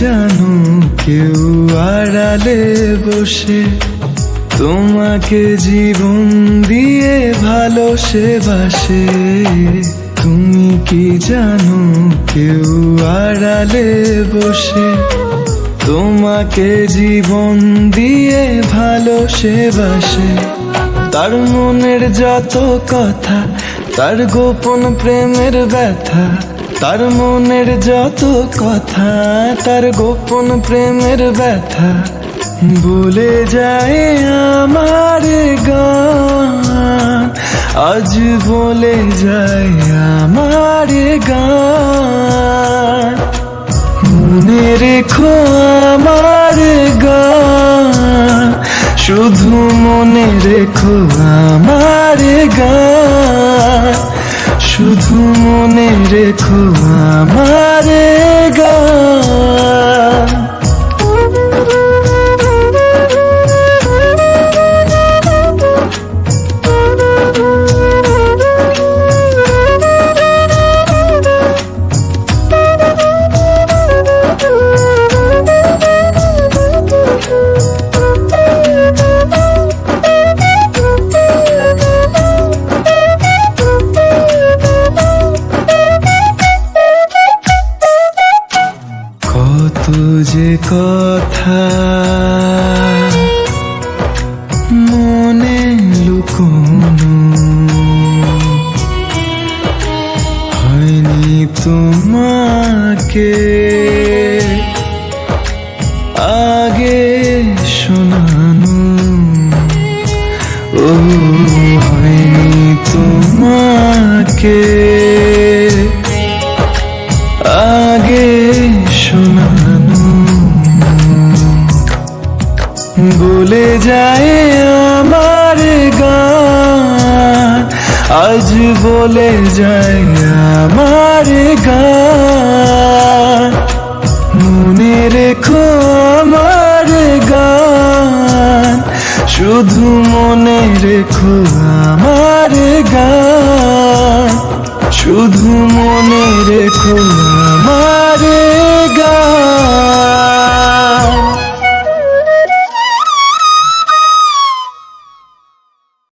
জানো কেউ আড়ালে বসে, তোমাকে জীবন দিয়ে ভালো সে বাসে। তুমি কি জানো কেউ আড়ালে বসে, তোমাকে জীবন দিয়ে ভালো সে বাসে। তার মনের যত কথা, তার গোপন প্রেমের ব্যথা তার মনের যত কথা, তার গোপন প্রেমের ব্যথা বলে যায় আমার গান। আজ বলে যায় আমার গান। মনে রেখো আমার গান, শুধু মনে রেখো আমার গান। রেখো আমার যে কথা। মনে লুকোনো। হয়নি তোমাকে। আগে শোনানো। ও হয়নি তোমাকে। বলে যায় আমার গান। আজ বলে যায় আমার গান। মনে রেখো আমার গান। শুধু মনে রেখো আমার গান। শুধু মনে রেখো আমার